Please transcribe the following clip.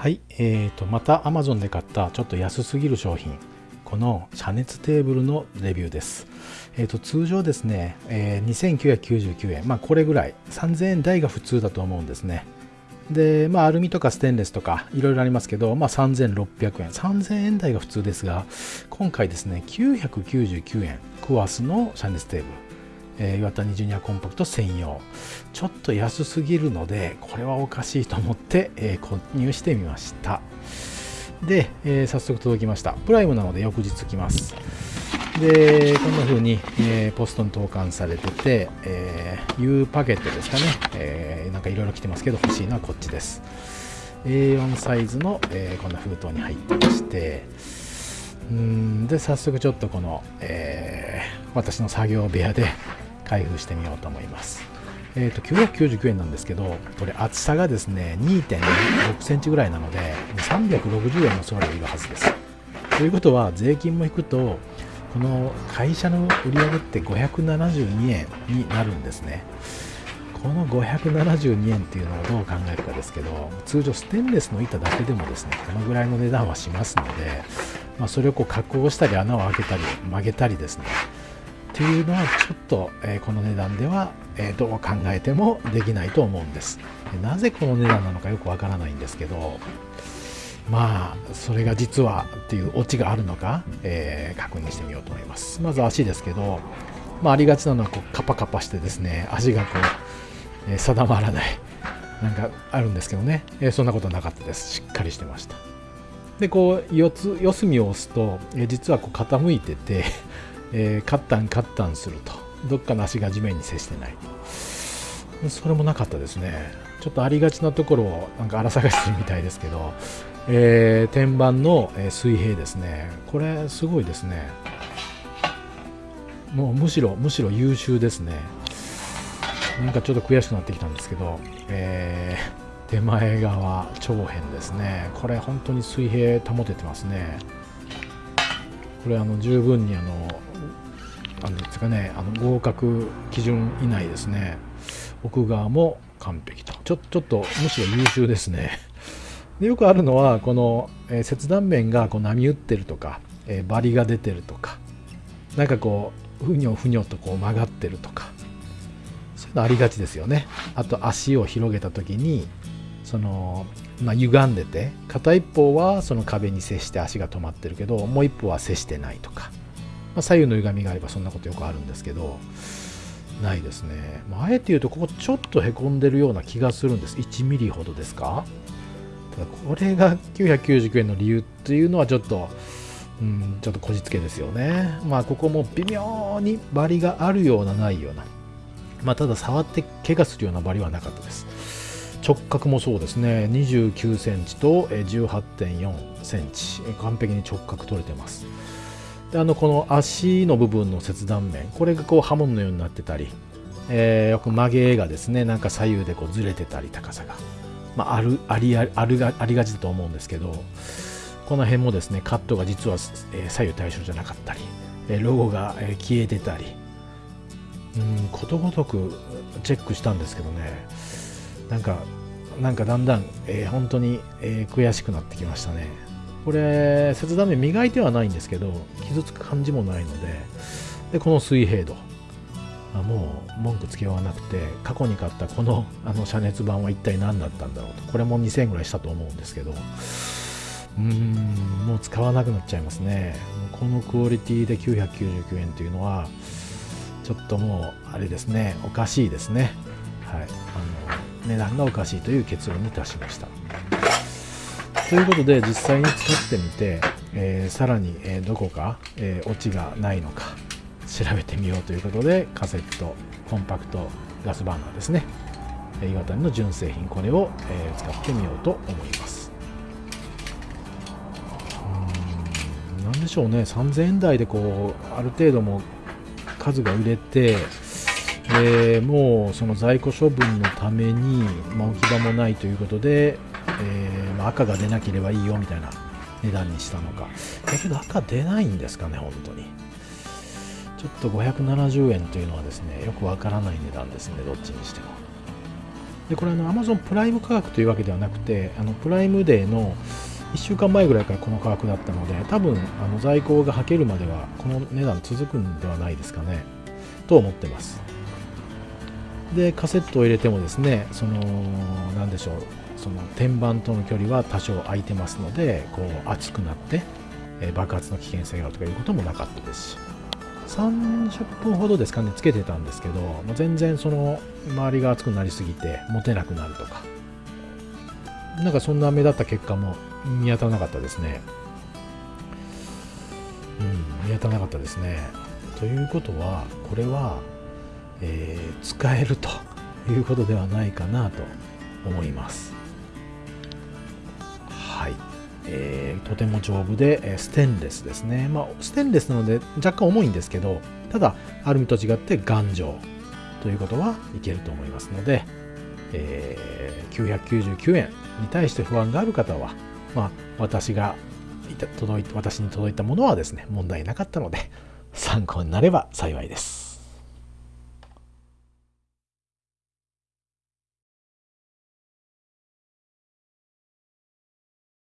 はい、えーと、また Amazon で買ったちょっと安すぎる商品この遮熱テーブルのレビューです、えーと、通常ですね、えー、2999円。まあこれぐらい。3000円台が普通だと思うんですね。でまあアルミとかステンレスとかいろいろありますけど、まあ、3600円。3000円台が普通ですが今回ですね999円。クワスの遮熱テーブル。えー、岩谷ジュニアコンパクト専用。ちょっと安すぎるのでこれはおかしいと思って、えー、購入してみました。で、えー、早速届きました。プライムなので翌日来ます。でこんな風に、えー、ポストに投函されてて、えー、U パケットですかね、えー、なんかいろいろ来てますけど欲しいのはこっちです。A4 サイズの、えー、こんな封筒に入ってまして。うんで早速ちょっとこの、えー、私の作業部屋で開封してみようと思います。えーと、999円なんですけど、これ厚さがですね、2.6センチぐらいなので、360円の送料いるはずです。ということは、税金も引くと、この会社の売り上げって572円になるんですね。この572円っていうのをどう考えるかですけど、通常ステンレスの板だけでもですね、このぐらいの値段はしますので、まあ、それをこう加工したり穴を開けたり曲げたりですね、っていうのはちょっと、え、この値段では、え、どう考えてもできないと思うんです。なぜこの値段なのかよくわからないんですけどまあそれが実はっていうオチがあるのか、えー、確認してみようと思います。まず足ですけど、まあ、ありがちなのはこうカパカパしてですね足がこう、え定まらないなんかあるんですけどね、えそんなことなかったです。しっかりしてました。でこう四つ四隅を押すと、え実はこう傾いててえ、カッタンカッタンすると。どっかの足が地面に接してないそれもなかったですね。ちょっとありがちなところをなんか荒探してるみたいですけど、えー、天板の水平ですね。これすごいですね。もうむしろむしろ優秀ですね。なんかちょっと悔しくなってきたんですけど、えー、手前側長辺ですね。これ本当に水平保ててますね。これあの十分にあのなんですかねあの合格基準以内ですね。奥側も完璧と。ちょちょっとむしろ優秀ですね。でよくあるのはこの、えー、切断面がこう波打ってるとか、えー、バリが出てるとかなんかこうふにょふにょとこう曲がってるとかそういうのありがちですよね。あと足を広げた時にその、まあ、歪んでて片一方はその壁に接して足が止まってるけどもう一方は接してないとか。あ、左右の歪みがあればそんなことよくあるんですけどないですね、まあ、あえて言うとここちょっとへこんでるような気がするんです。1ミリほどですか？ただこれが999円の理由っていうのはちょっとうんちょっとこじつけですよね。まあここも微妙にバリがあるようなないような。まあただ触って怪我するようなバリはなかったです。直角もそうですね。29センチと18.4センチ。完璧に直角取れてます。であのこの足の部分の切断面これがこう刃物のようになってたり、えー、よく曲げがですねなんか左右でこうずれてたり高さが、まあ、あるありあるがありがちだと思うんですけどこの辺もですねカットが実は、え、左右対称じゃなかったり、え、ロゴが、え、消えてたりうんことごとくチェックしたんですけどねなんかなんかだんだん、えー、本当に、えー、悔しくなってきましたね。これ切断面磨いてはないんですけど傷つく感じもないのででこの水平度。あもう文句つけようがなくて過去に買ったこの あの遮熱板は一体何だったんだろうと。これも2000円ぐらいしたと思うんですけど。うーんもう使わなくなっちゃいますね。このクオリティで999円というのはちょっともうあれですね。おかしいですね。はい。あの値段がおかしいという結論に達しました。ということで実際に使ってみて、えー、さらに、えー、どこか、えー、オチがないのか調べてみようということでカセットコンパクトガスバーナーですね。岩谷の純正品これを、え使ってみようと思います。うん何でしょうね。3000円台でこうある程度も数が売れてえもうその在庫処分のために、まあ、置き場もないということでえー、まあ、赤が出なければいいよみたいな値段にしたのか。だけど赤出ないんですかね本当に。ちょっと570円というのはですねよくわからない値段ですねどっちにしても。でこれあの Amazon プライム価格というわけではなくてあのプライムデーの1週間前ぐらいからこの価格だったので多分あの在庫がはけるまではこの値段続くんではないですかね。と思ってます。でカセットを入れてもですねその何でしょうその天板との距離は多少空いてますのでこう熱くなって、え爆発の危険性があるとかいうこともなかったですし。30分ほどですかねつけてたんですけどもう全然その周りが熱くなりすぎて持てなくなるとか。なんかそんな目立った結果も見当たらなかったですね。うん見当たらなかったですね。ということはこれは、えー、使えるということではないかなと思いますはいえー、とても丈夫で、えステンレスですね。まあ、ステンレスなので若干重いんですけど、ただ、アルミと違って頑丈ということはいけると思いますので、えー、999円に対して不安がある方は、まあ、私が届い私に届いたものはですね、問題なかったので、参考になれば幸いです。